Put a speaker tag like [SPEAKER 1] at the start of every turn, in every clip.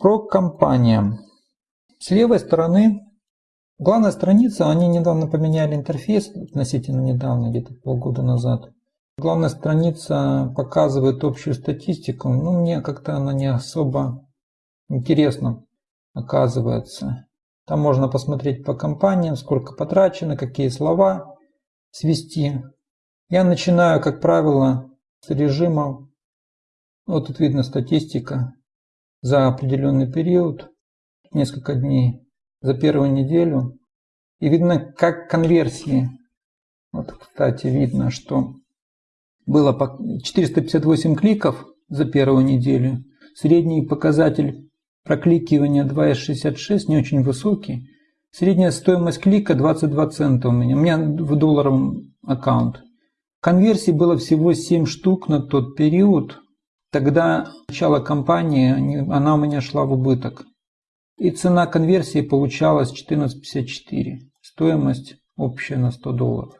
[SPEAKER 1] Про компания. С левой стороны главная страница, они недавно поменяли интерфейс, относительно недавно, где-то полгода назад. Главная страница показывает общую статистику, но мне как-то она не особо интересна оказывается. Там можно посмотреть по компаниям, сколько потрачено, какие слова свести. Я начинаю, как правило, с режима, вот тут видно статистика за определенный период, несколько дней, за первую неделю. И видно, как конверсии. Вот, кстати, видно, что было 458 кликов за первую неделю. Средний показатель прокликивания 2,66, не очень высокий. Средняя стоимость клика 22 цента у меня. У меня в долларовом аккаунт. Конверсий было всего 7 штук на тот период. Тогда начало кампании, она у меня шла в убыток. И цена конверсии получалась 14,54. Стоимость общая на 100 долларов.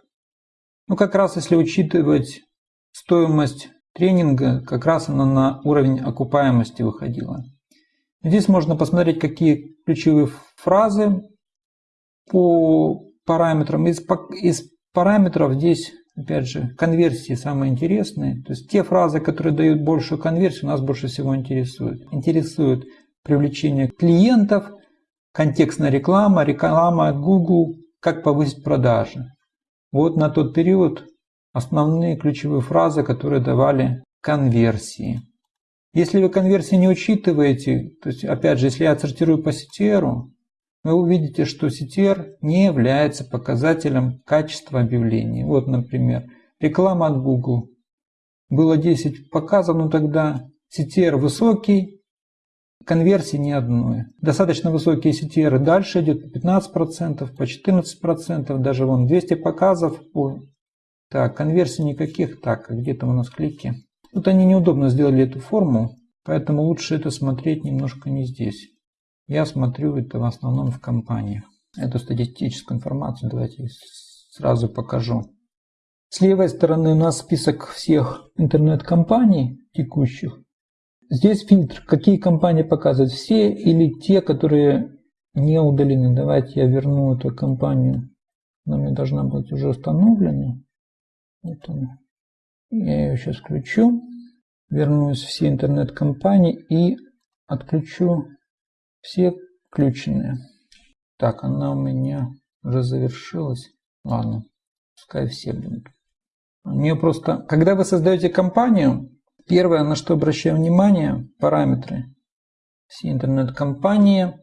[SPEAKER 1] Ну, как раз если учитывать стоимость тренинга, как раз она на уровень окупаемости выходила. Здесь можно посмотреть, какие ключевые фразы по параметрам. Из, из параметров здесь, опять же, конверсии самые интересные. То есть те фразы, которые дают большую конверсию, нас больше всего интересуют. Интересует привлечение клиентов, контекстная реклама, реклама Google, как повысить продажи. Вот на тот период основные ключевые фразы, которые давали конверсии. Если вы конверсии не учитываете, то есть опять же, если я отсортирую по CTR, вы увидите, что CTR не является показателем качества объявлений. Вот, например, реклама от Google. Было 10 показов, но тогда CTR высокий, конверсии ни одной. Достаточно высокие CTR дальше идет по 15%, по 14%, даже вон 200 показов. Так, конверсий никаких. Так, где-то у нас клики. Тут они неудобно сделали эту форму, поэтому лучше это смотреть немножко не здесь. Я смотрю это в основном в компаниях. Эту статистическую информацию давайте сразу покажу. С левой стороны у нас список всех интернет-компаний текущих. Здесь фильтр, какие компании показывают, все или те, которые не удалены. Давайте я верну эту компанию. Она мне должна быть уже установлена. Вот она. Я ее сейчас включу. Вернусь все интернет-компании и отключу все включенные. Так, она у меня уже завершилась. Ладно, пускай все будут. У нее просто, когда вы создаете компанию, первое, на что обращаю внимание, параметры. Все интернет-компании,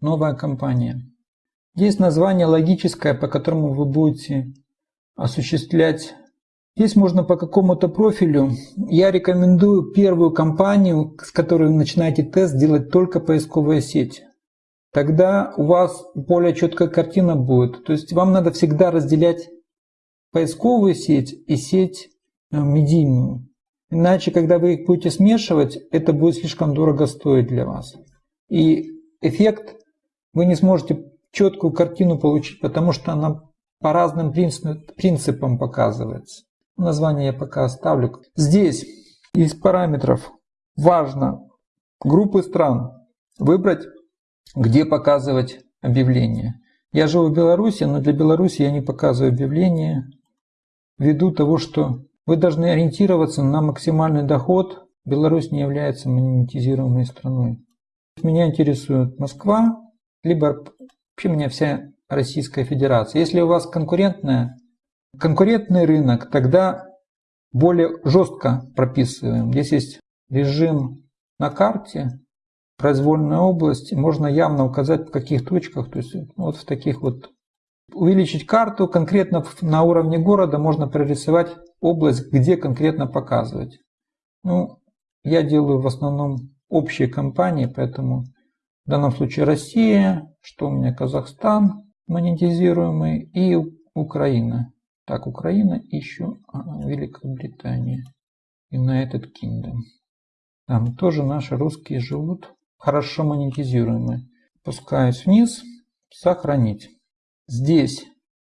[SPEAKER 1] новая компания. Здесь название логическое, по которому вы будете осуществлять Здесь можно по какому-то профилю. Я рекомендую первую компанию, с которой вы начинаете тест, делать только поисковая сеть. Тогда у вас более четкая картина будет. То есть вам надо всегда разделять поисковую сеть и сеть э, медийную. Иначе, когда вы их будете смешивать, это будет слишком дорого стоить для вас. И эффект вы не сможете четкую картину получить, потому что она по разным принципам показывается. Название я пока оставлю. Здесь из параметров важно группы стран выбрать, где показывать объявление. Я живу в Беларуси, но для Беларуси я не показываю объявления ввиду того, что вы должны ориентироваться на максимальный доход. Беларусь не является монетизируемой страной. Меня интересует Москва, либо вообще меня вся Российская Федерация. Если у вас конкурентная конкурентный рынок, тогда более жестко прописываем. Здесь есть режим на карте, произвольная область, можно явно указать в каких точках, то есть вот в таких вот. Увеличить карту конкретно на уровне города можно прорисовать область, где конкретно показывать. Ну, я делаю в основном общие компании, поэтому в данном случае Россия, что у меня Казахстан монетизируемый и Украина. Так, Украина и еще Великобритания. United Kingdom. Там тоже наши русские живут. Хорошо монетизируемые. Пускаюсь вниз. Сохранить. Здесь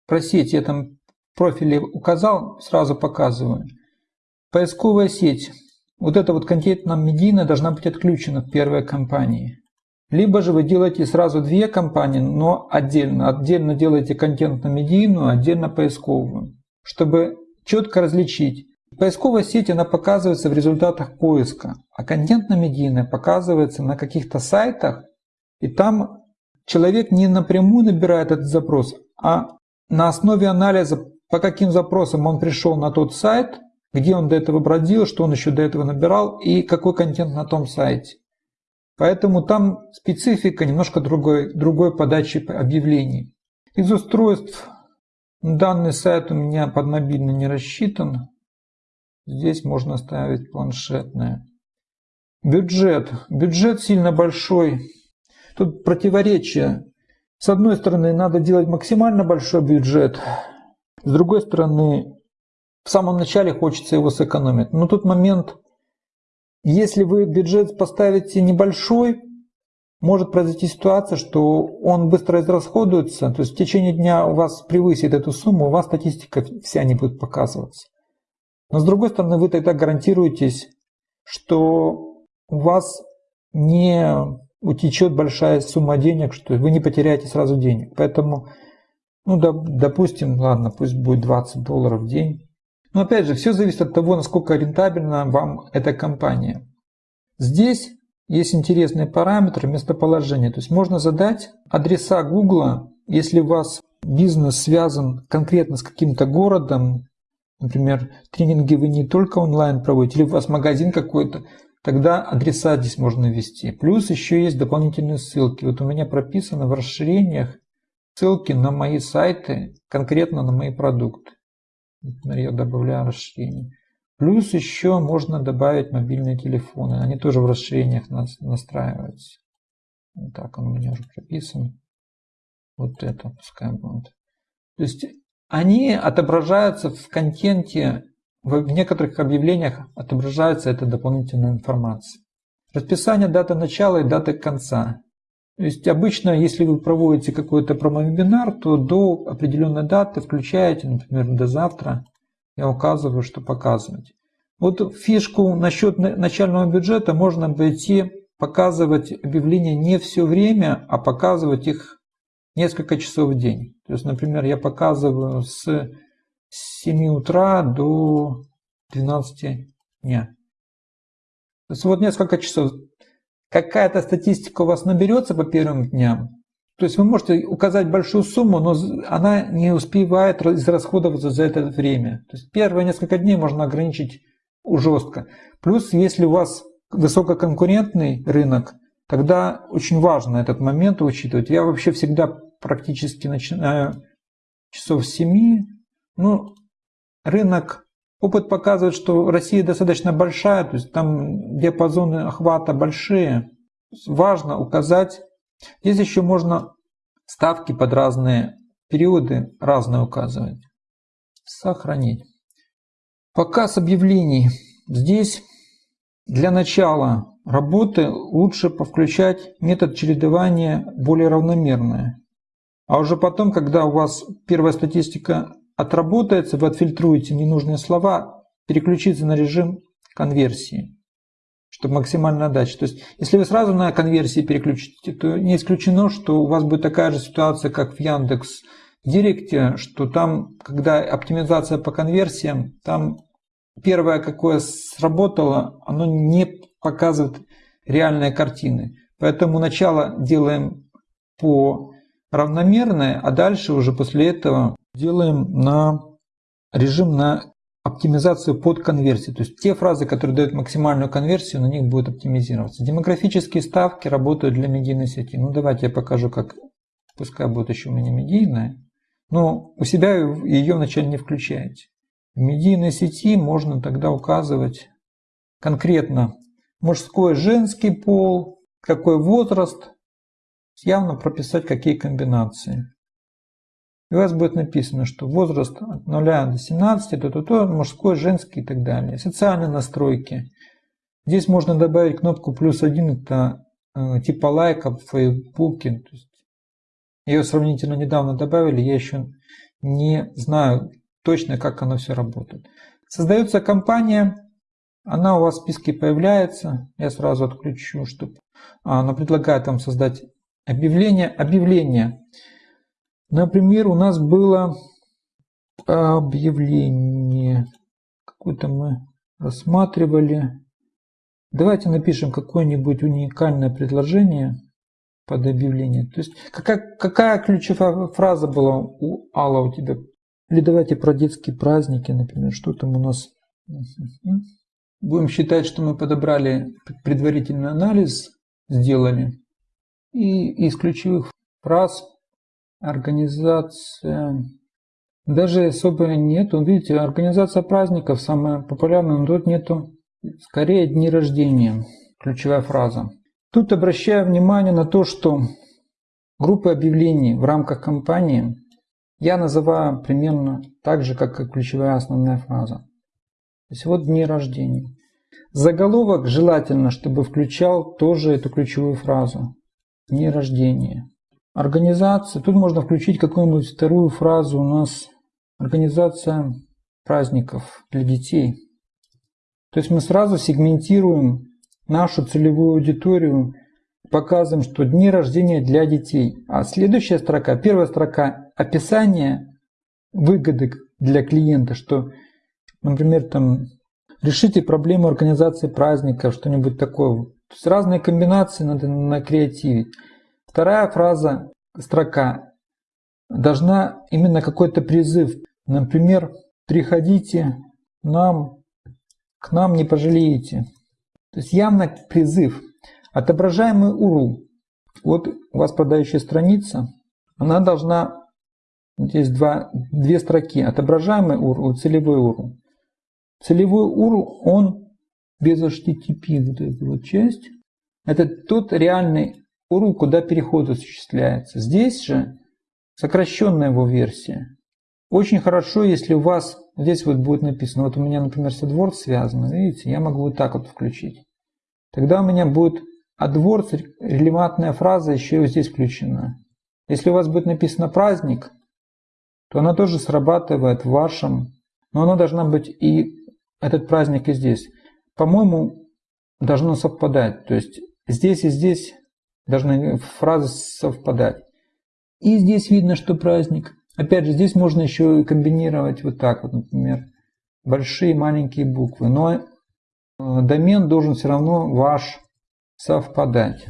[SPEAKER 1] про сеть я там профиле указал, сразу показываю. Поисковая сеть. Вот эта вот контентная медийная должна быть отключена в первой компании. Либо же вы делаете сразу две компании, но отдельно. Отдельно делаете контентно-медийную, отдельно поисковую, чтобы четко различить. Поисковая сеть она показывается в результатах поиска, а контентно-медийная показывается на каких-то сайтах, и там человек не напрямую набирает этот запрос, а на основе анализа, по каким запросам он пришел на тот сайт, где он до этого бродил, что он еще до этого набирал и какой контент на том сайте. Поэтому там специфика немножко другой, другой подачи объявлений. Из устройств данный сайт у меня под мобильный не рассчитан. Здесь можно ставить планшетное. Бюджет. Бюджет сильно большой. Тут противоречие. С одной стороны, надо делать максимально большой бюджет. С другой стороны, в самом начале хочется его сэкономить. Но тут момент если вы бюджет поставите небольшой, может произойти ситуация, что он быстро израсходуется, то есть в течение дня у вас превысит эту сумму, у вас статистика вся не будет показываться. Но с другой стороны, вы тогда гарантируетесь, что у вас не утечет большая сумма денег, что вы не потеряете сразу денег. Поэтому, ну, допустим, ладно, пусть будет 20 долларов в день. Но опять же, все зависит от того, насколько рентабельна вам эта компания. Здесь есть интересные параметры местоположения. То есть можно задать адреса Google, если у вас бизнес связан конкретно с каким-то городом, например, тренинги вы не только онлайн проводите, или у вас магазин какой-то, тогда адреса здесь можно ввести. Плюс еще есть дополнительные ссылки. Вот у меня прописано в расширениях ссылки на мои сайты, конкретно на мои продукты. Например, я добавляю расширение. Плюс еще можно добавить мобильные телефоны. Они тоже в расширениях настраиваются. Вот так он у меня уже прописан. Вот это пускай будет. То есть они отображаются в контенте, в некоторых объявлениях отображается эта дополнительная информация. Расписание даты начала и даты конца. То есть обычно, если вы проводите какой-то промо-вебинар, то до определенной даты включаете, например, до завтра, я указываю, что показывать. Вот фишку насчет начального бюджета можно пойти показывать объявления не все время, а показывать их несколько часов в день. То есть, например, я показываю с 7 утра до 12 дня. То есть вот несколько часов какая-то статистика у вас наберется по первым дням, то есть вы можете указать большую сумму, но она не успевает израсходоваться за это время. То есть первые несколько дней можно ограничить жестко. Плюс, если у вас высококонкурентный рынок, тогда очень важно этот момент учитывать. Я вообще всегда практически начинаю часов 7. Ну, рынок, опыт показывает, что Россия достаточно большая, то есть там диапазоны охвата большие. Важно указать Здесь еще можно ставки под разные периоды разные указывать. Сохранить. Показ объявлений. Здесь для начала работы лучше повключать метод чередования более равномерное. А уже потом, когда у вас первая статистика отработается, вы отфильтруете ненужные слова, переключиться на режим конверсии чтобы максимально отдача. То есть, если вы сразу на конверсии переключите, то не исключено, что у вас будет такая же ситуация, как в Яндекс Директе, что там, когда оптимизация по конверсиям, там первое, какое сработало, оно не показывает реальные картины. Поэтому начало делаем по равномерное, а дальше уже после этого делаем на режим на оптимизацию под конверсию. То есть те фразы, которые дают максимальную конверсию, на них будет оптимизироваться. Демографические ставки работают для медийной сети. Ну давайте я покажу, как пускай будет еще у меня медийная. Но у себя ее вначале не включаете. В медийной сети можно тогда указывать конкретно мужской, женский пол, какой возраст, явно прописать какие комбинации. И у вас будет написано, что возраст от 0 до 17, то, то, то, мужской, женский и так далее. Социальные настройки. Здесь можно добавить кнопку плюс один, это э, типа лайка в Фейсбуке. То есть ее сравнительно недавно добавили, я еще не знаю точно, как оно все работает. Создается компания, она у вас в списке появляется. Я сразу отключу, чтобы А, она предлагает вам создать объявление. Объявление. Например, у нас было объявление. Какое-то мы рассматривали. Давайте напишем какое-нибудь уникальное предложение под объявление. То есть какая, какая ключевая фраза была у Алла у тебя? Или давайте про детские праздники, например, что там у нас. Будем считать, что мы подобрали предварительный анализ, сделали. И из ключевых фраз организация даже особо нету. Видите, организация праздников самая популярная, но тут нету. Скорее дни рождения. Ключевая фраза. Тут обращаю внимание на то, что группы объявлений в рамках кампании я называю примерно так же, как и ключевая основная фраза. То есть вот дни рождения. Заголовок желательно, чтобы включал тоже эту ключевую фразу. Дни рождения. Организация. Тут можно включить какую-нибудь вторую фразу у нас Организация праздников для детей. То есть мы сразу сегментируем нашу целевую аудиторию, показываем, что дни рождения для детей. А следующая строка, первая строка, описание выгоды для клиента, что, например, там, решите проблему организации праздников, что-нибудь такое. То есть разные комбинации надо накреативить. Вторая фраза, строка, должна именно какой-то призыв Например, приходите нам, к нам не пожалеете. То есть явно призыв. Отображаемый URL. Вот у вас продающая страница. Она должна, здесь два, две строки. Отображаемый URL и целевой URL. Целевой URL, он без HTTP, вот эта вот часть. Это тот реальный URL, куда переход осуществляется. Здесь же сокращенная его версия. Очень хорошо, если у вас здесь вот будет написано, вот у меня, например, с AdWords связано, видите, я могу вот так вот включить. Тогда у меня будет AdWords, релевантная фраза еще и здесь включена. Если у вас будет написано праздник, то она тоже срабатывает в вашем, но она должна быть и этот праздник и здесь. По-моему, должно совпадать. То есть здесь и здесь должны фразы совпадать. И здесь видно, что праздник. Опять же, здесь можно еще комбинировать вот так вот, например, большие и маленькие буквы. Но э, домен должен все равно ваш совпадать.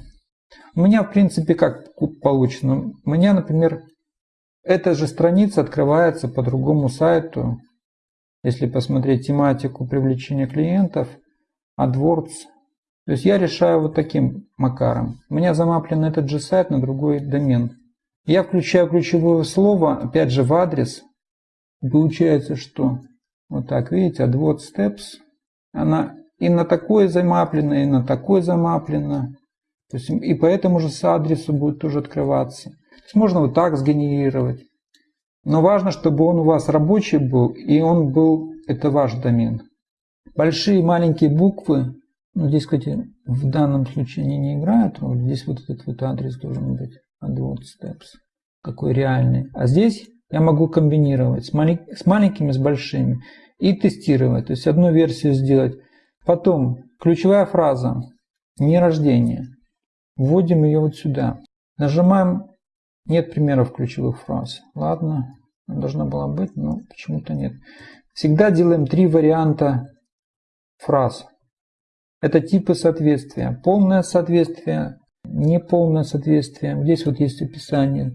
[SPEAKER 1] У меня, в принципе, как получено? У меня, например, эта же страница открывается по другому сайту. Если посмотреть тематику привлечения клиентов, AdWords. То есть я решаю вот таким макаром. У меня замаплен этот же сайт на другой домен. Я включаю ключевое слово, опять же, в адрес. Получается, что вот так, видите, отвод steps. Она и на такое замаплена, и на такое замаплена. То есть, и по этому же адресу будет тоже открываться. То есть можно вот так сгенерировать. Но важно, чтобы он у вас рабочий был, и он был, это ваш домен. Большие и маленькие буквы, ну здесь, кстати, в данном случае они не играют роль. Здесь вот этот вот адрес должен быть. AdWords Steps. Какой реальный. А здесь я могу комбинировать с, малень... с маленькими, с большими и тестировать. То есть одну версию сделать. Потом ключевая фраза «не рождение». Вводим ее вот сюда. Нажимаем «нет примеров ключевых фраз». Ладно, должна была быть, но почему-то нет. Всегда делаем три варианта фраз. Это типы соответствия. Полное соответствие, неполное соответствие. Здесь вот есть описание.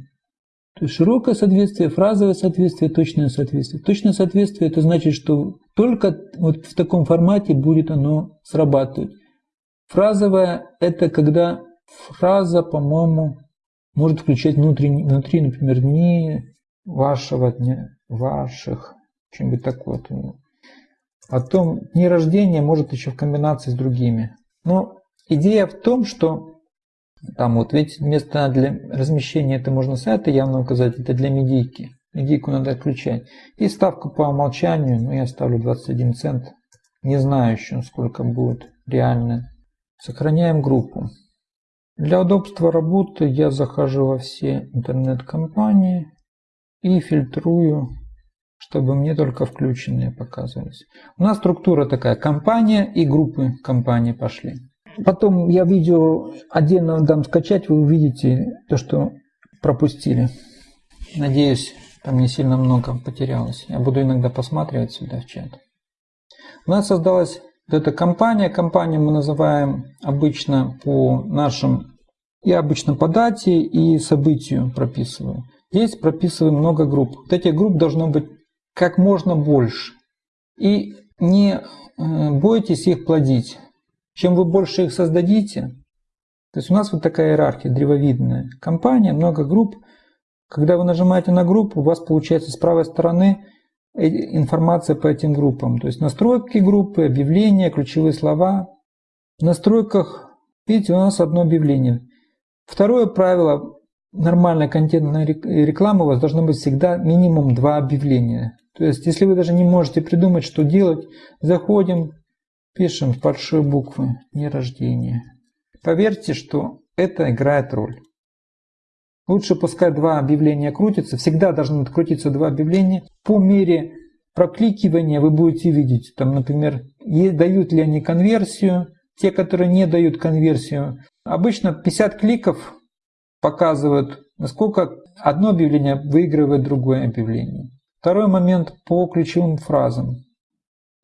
[SPEAKER 1] То есть широкое соответствие, фразовое соответствие, точное соответствие. Точное соответствие это значит, что только вот в таком формате будет оно срабатывать. Фразовое это когда фраза, по-моему, может включать внутри, внутри, например, дни вашего дня, ваших, что-нибудь такое. Потом дни рождения может еще в комбинации с другими. Но идея в том, что там вот ведь место для размещения это можно сайта явно указать, это для медийки. Медийку надо отключать. И ставку по умолчанию, ну я ставлю 21 цент. Не знаю еще, сколько будет реально. Сохраняем группу. Для удобства работы я захожу во все интернет-компании и фильтрую, чтобы мне только включенные показывались. У нас структура такая, компания и группы компании пошли. Потом я видео отдельно дам скачать, вы увидите то, что пропустили. Надеюсь, там не сильно много потерялось. Я буду иногда посматривать сюда в чат. У нас создалась эта компания. Компанию мы называем обычно по нашим, я обычно по дате и событию прописываю. Здесь прописываем много групп. Вот этих групп должно быть как можно больше. И не э, бойтесь их плодить. Чем вы больше их создадите, то есть у нас вот такая иерархия древовидная. Компания, много групп. Когда вы нажимаете на группу, у вас получается с правой стороны информация по этим группам. То есть настройки группы, объявления, ключевые слова. В настройках, видите, у нас одно объявление. Второе правило нормальной контентной рекламы у вас должно быть всегда минимум два объявления. То есть, если вы даже не можете придумать, что делать, заходим, пишем большие буквы «Не рождение». Поверьте, что это играет роль. Лучше пускай два объявления крутятся, всегда должны крутиться два объявления. По мере прокликивания вы будете видеть, там, например, дают ли они конверсию, те, которые не дают конверсию. Обычно 50 кликов показывают, насколько одно объявление выигрывает другое объявление. Второй момент по ключевым фразам.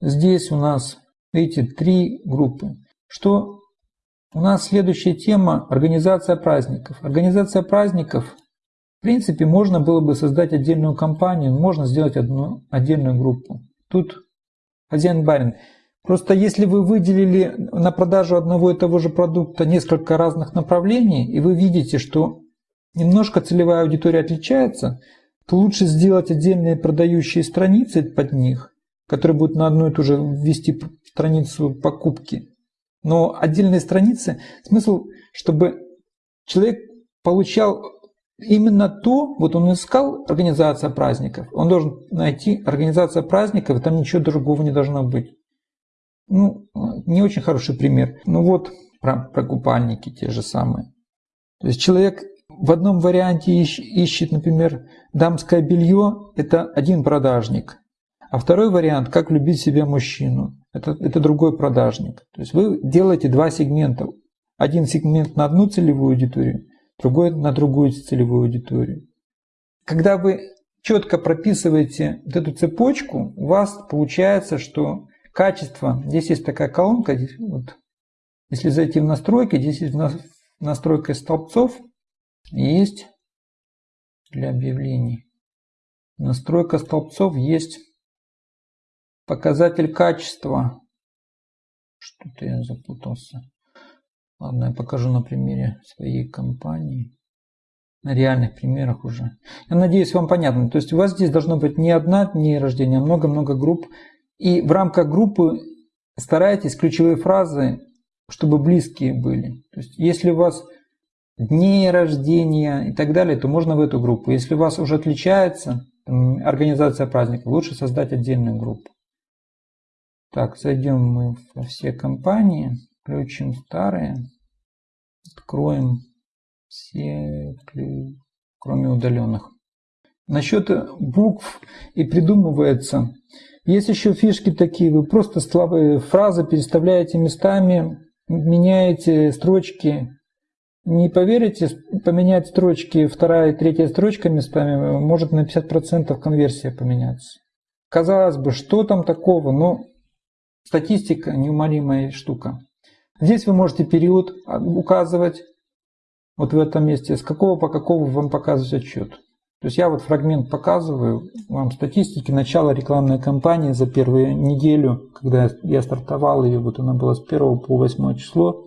[SPEAKER 1] Здесь у нас, видите, три группы. Что у нас следующая тема – организация праздников. Организация праздников, в принципе, можно было бы создать отдельную компанию, можно сделать одну отдельную группу. Тут хозяин-барин. Просто если вы выделили на продажу одного и того же продукта несколько разных направлений, и вы видите, что немножко целевая аудитория отличается – то лучше сделать отдельные продающие страницы под них, которые будут на одну и ту же ввести страницу покупки. Но отдельные страницы, смысл, чтобы человек получал именно то, вот он искал организация праздников, он должен найти организация праздников, и там ничего другого не должно быть. Ну, не очень хороший пример. Ну вот, про, про купальники те же самые. То есть человек в одном варианте ищет, например, дамское белье, это один продажник. А второй вариант, как любить себя мужчину, это, это другой продажник. То есть вы делаете два сегмента. Один сегмент на одну целевую аудиторию, другой на другую целевую аудиторию. Когда вы четко прописываете вот эту цепочку, у вас получается, что качество, здесь есть такая колонка, здесь вот, если зайти в настройки, здесь есть настройка столбцов, есть для объявлений. Настройка столбцов есть показатель качества. Что-то я запутался. Ладно, я покажу на примере своей компании. На реальных примерах уже. Я надеюсь, вам понятно. То есть у вас здесь должно быть не одна дни рождения, а много-много групп. И в рамках группы старайтесь ключевые фразы, чтобы близкие были. То есть если у вас дней рождения и так далее, то можно в эту группу. Если у вас уже отличается организация праздника, лучше создать отдельную группу. Так, зайдем мы во все компании, включим старые, откроем все, кроме удаленных. Насчет букв и придумывается. Есть еще фишки такие, вы просто фразы переставляете местами, меняете строчки, не поверите, поменять строчки, вторая и третья строчка местами, может на 50% конверсия поменяться. Казалось бы, что там такого, но статистика неумолимая штука. Здесь вы можете период указывать, вот в этом месте, с какого по какого вам показывать отчет. То есть я вот фрагмент показываю вам статистики начала рекламной кампании за первую неделю, когда я стартовал ее, вот она была с 1 по 8 число.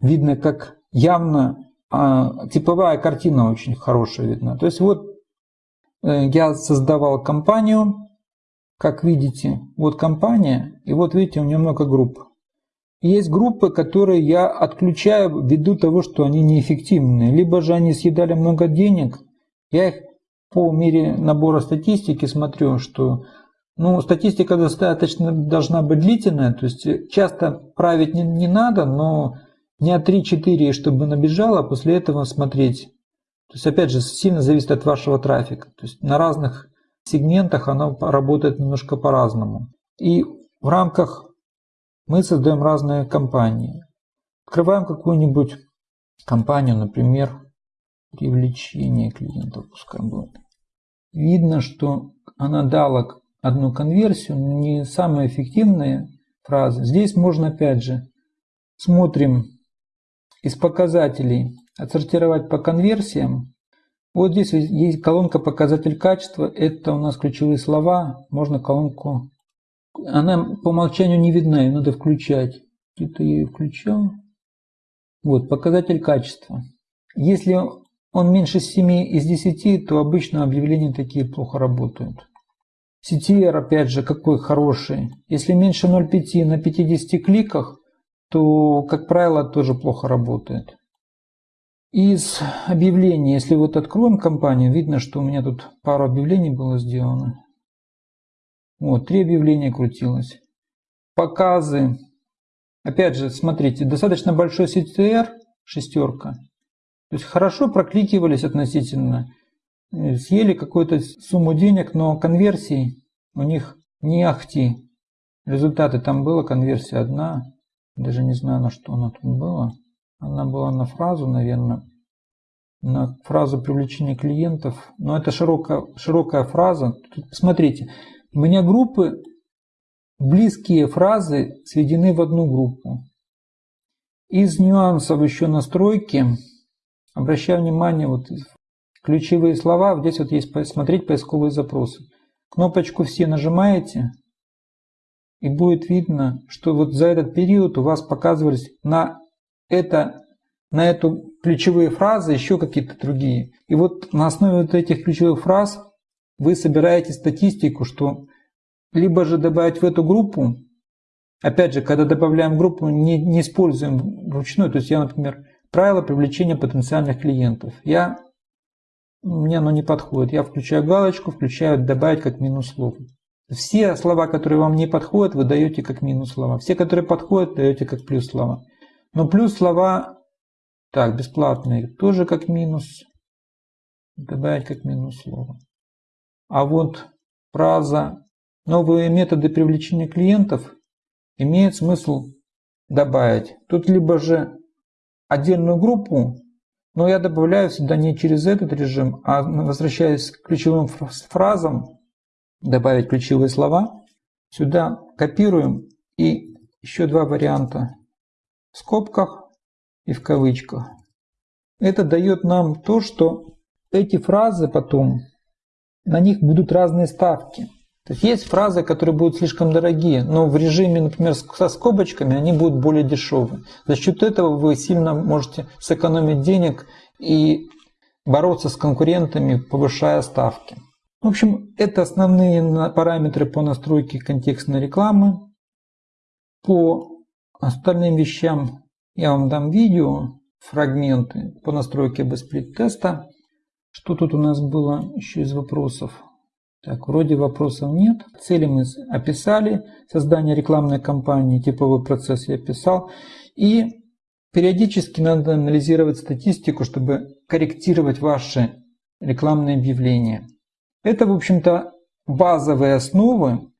[SPEAKER 1] Видно, как явно а, типовая картина очень хорошая видна. То есть вот э, я создавал компанию, как видите, вот компания, и вот видите, у нее много групп. Есть группы, которые я отключаю ввиду того, что они неэффективны. Либо же они съедали много денег. Я их по мере набора статистики смотрю, что ну, статистика достаточно должна быть длительная, то есть часто править не, не надо, но Дня 3-4, чтобы набежало, а после этого смотреть. То есть, опять же, сильно зависит от вашего трафика. То есть, на разных сегментах оно работает немножко по-разному. И в рамках мы создаем разные компании. Открываем какую-нибудь компанию, например, привлечение клиентов, пускай будет. Видно, что она дала одну конверсию, не самая эффективная фраза. Здесь можно опять же смотрим из показателей отсортировать по конверсиям. Вот здесь есть колонка показатель качества. Это у нас ключевые слова. Можно колонку... Она по умолчанию не видна, ее надо включать. Где-то я ее включал. Вот, показатель качества. Если он меньше 7 из 10, то обычно объявления такие плохо работают. CTR, опять же, какой хороший. Если меньше 0,5 на 50 кликах, то, как правило, тоже плохо работает. Из объявлений, если вот откроем компанию, видно, что у меня тут пару объявлений было сделано. Вот, три объявления крутилось. Показы. Опять же, смотрите, достаточно большой CTR, шестерка. То есть хорошо прокликивались относительно. Э, съели какую-то сумму денег, но конверсий у них не ахти. Результаты там было, конверсия одна. Даже не знаю, на что она тут была. Она была на фразу, наверное, на фразу привлечения клиентов. Но это широкая, широкая фраза. Тут, смотрите, у меня группы, близкие фразы сведены в одну группу. Из нюансов еще настройки, обращаю внимание, вот ключевые слова, здесь вот есть смотреть поисковые запросы. Кнопочку «Все» нажимаете, и будет видно, что вот за этот период у вас показывались на, это, на эту ключевые фразы еще какие-то другие. И вот на основе вот этих ключевых фраз вы собираете статистику, что либо же добавить в эту группу, опять же, когда добавляем группу, не, не используем вручную, то есть я, например, правило привлечения потенциальных клиентов. Я мне оно не подходит. Я включаю галочку, включаю добавить как минус слово. Все слова, которые вам не подходят, вы даете как минус слова. Все, которые подходят, даете как плюс слова. Но плюс слова, так, бесплатные, тоже как минус. Добавить как минус слово. А вот фраза «Новые методы привлечения клиентов» имеет смысл добавить. Тут либо же отдельную группу но я добавляю всегда не через этот режим, а возвращаясь к ключевым фразам, добавить ключевые слова. Сюда копируем и еще два варианта в скобках и в кавычках. Это дает нам то, что эти фразы потом, на них будут разные ставки. То есть есть фразы, которые будут слишком дорогие, но в режиме, например, со скобочками они будут более дешевые. За счет этого вы сильно можете сэкономить денег и бороться с конкурентами, повышая ставки. В общем, это основные параметры по настройке контекстной рекламы. По остальным вещам я вам дам видео, фрагменты по настройке бесплит теста. Что тут у нас было еще из вопросов? Так, вроде вопросов нет. Цели мы описали. Создание рекламной кампании, типовой процесс я описал. И периодически надо анализировать статистику, чтобы корректировать ваши рекламные объявления. Это, в общем-то, базовые основы